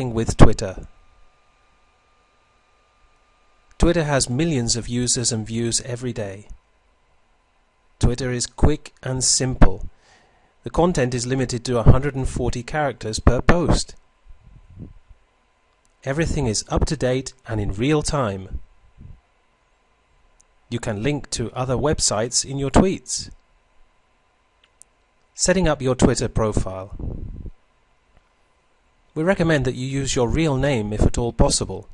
with Twitter. Twitter has millions of users and views every day. Twitter is quick and simple. The content is limited to 140 characters per post. Everything is up to date and in real time. You can link to other websites in your tweets. Setting up your Twitter profile. We recommend that you use your real name if at all possible.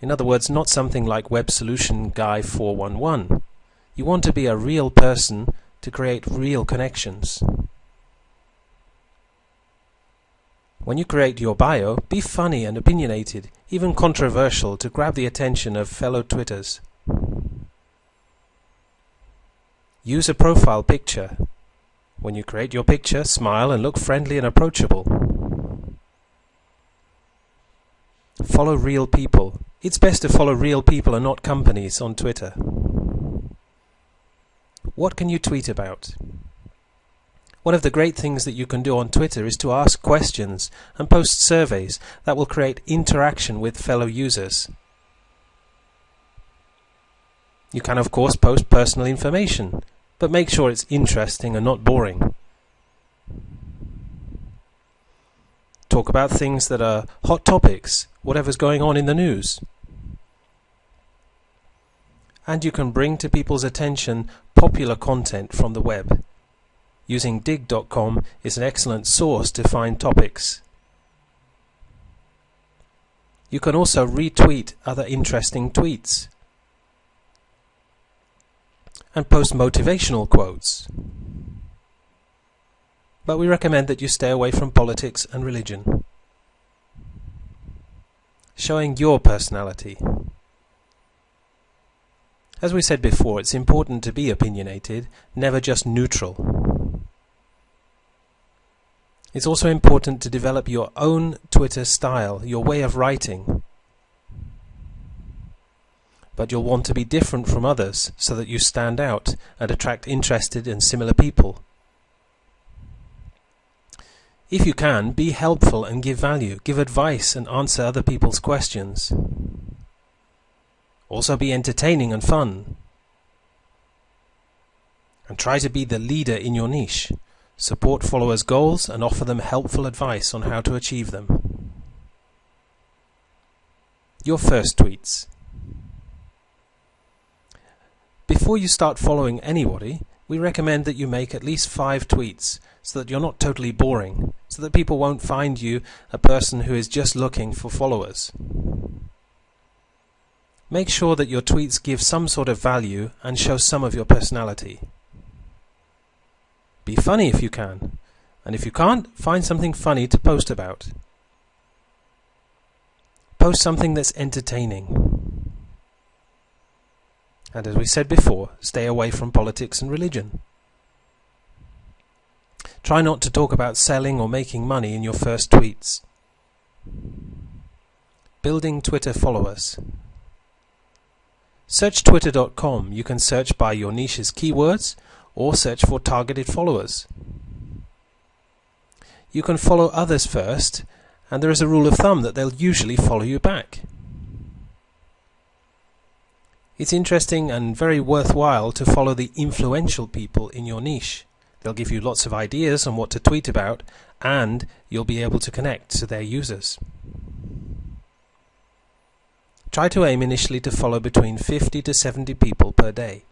In other words, not something like Web Solution Guy 411. You want to be a real person to create real connections. When you create your bio, be funny and opinionated, even controversial to grab the attention of fellow Twitters. Use a profile picture. When you create your picture, smile and look friendly and approachable. Follow real people. It's best to follow real people and not companies on Twitter. What can you tweet about? One of the great things that you can do on Twitter is to ask questions and post surveys that will create interaction with fellow users. You can of course post personal information, but make sure it's interesting and not boring. Talk about things that are hot topics, whatever's going on in the news. And you can bring to people's attention popular content from the web. Using digg.com is an excellent source to find topics. You can also retweet other interesting tweets and post motivational quotes. But we recommend that you stay away from politics and religion. Showing your personality. As we said before, it's important to be opinionated, never just neutral. It's also important to develop your own Twitter style, your way of writing. But you'll want to be different from others so that you stand out and attract interested and similar people. If you can, be helpful and give value, give advice and answer other people's questions. Also be entertaining and fun. And try to be the leader in your niche. Support followers' goals and offer them helpful advice on how to achieve them. Your first tweets. Before you start following anybody, we recommend that you make at least five tweets so that you're not totally boring, so that people won't find you a person who is just looking for followers. Make sure that your tweets give some sort of value and show some of your personality. Be funny if you can. And if you can't, find something funny to post about. Post something that's entertaining. And as we said before, stay away from politics and religion. Try not to talk about selling or making money in your first tweets. Building Twitter followers. Search twitter.com. You can search by your niche's keywords or search for targeted followers. You can follow others first, and there is a rule of thumb that they'll usually follow you back. It's interesting and very worthwhile to follow the influential people in your niche. They'll give you lots of ideas on what to tweet about, and you'll be able to connect to their users. Try to aim initially to follow between 50 to 70 people per day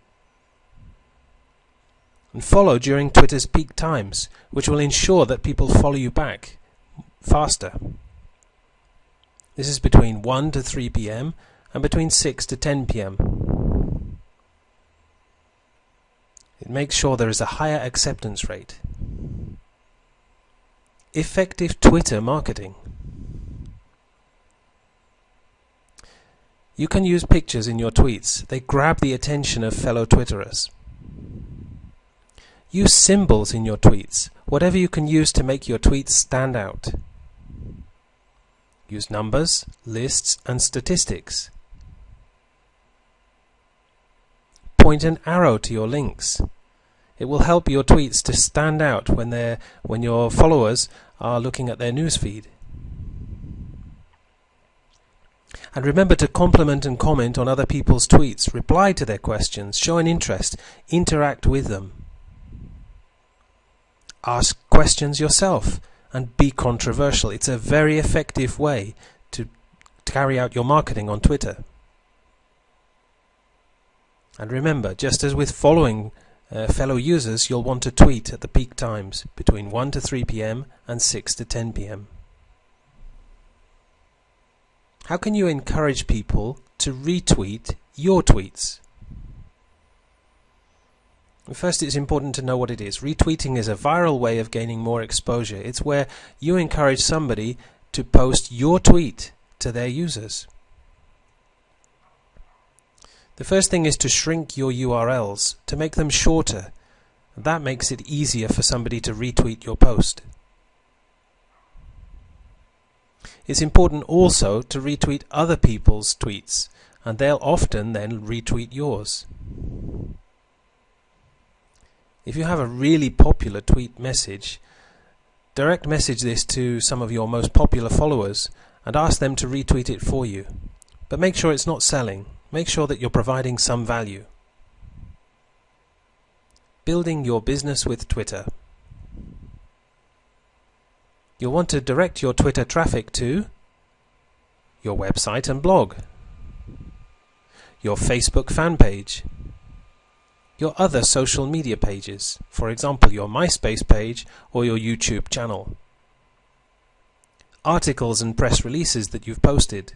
and follow during Twitter's peak times, which will ensure that people follow you back faster. This is between 1 to 3 p.m. and between 6 to 10 p.m. It makes sure there is a higher acceptance rate. Effective Twitter marketing. You can use pictures in your tweets. They grab the attention of fellow Twitterers. Use symbols in your tweets, whatever you can use to make your tweets stand out. Use numbers, lists, and statistics. Point an arrow to your links. It will help your tweets to stand out when, they when your followers are looking at their newsfeed. And remember to compliment and comment on other people's tweets, reply to their questions, show an interest, interact with them. Ask questions yourself and be controversial. It's a very effective way to, to carry out your marketing on Twitter. And remember, just as with following uh, fellow users, you'll want to tweet at the peak times between 1 to 3 p.m. and 6 to 10 p.m. How can you encourage people to retweet your tweets? First, it's important to know what it is. Retweeting is a viral way of gaining more exposure. It's where you encourage somebody to post your tweet to their users. The first thing is to shrink your URLs, to make them shorter. That makes it easier for somebody to retweet your post. It's important also to retweet other people's tweets, and they'll often then retweet yours. If you have a really popular tweet message, direct message this to some of your most popular followers and ask them to retweet it for you. But make sure it's not selling. Make sure that you're providing some value. Building your business with Twitter. You'll want to direct your Twitter traffic to your website and blog, your Facebook fan page, your other social media pages, for example your MySpace page or your YouTube channel, articles and press releases that you've posted.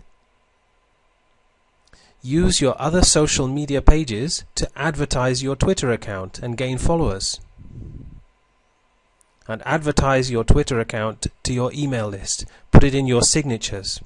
Use your other social media pages to advertise your Twitter account and gain followers. And advertise your Twitter account to your email list. Put it in your signatures.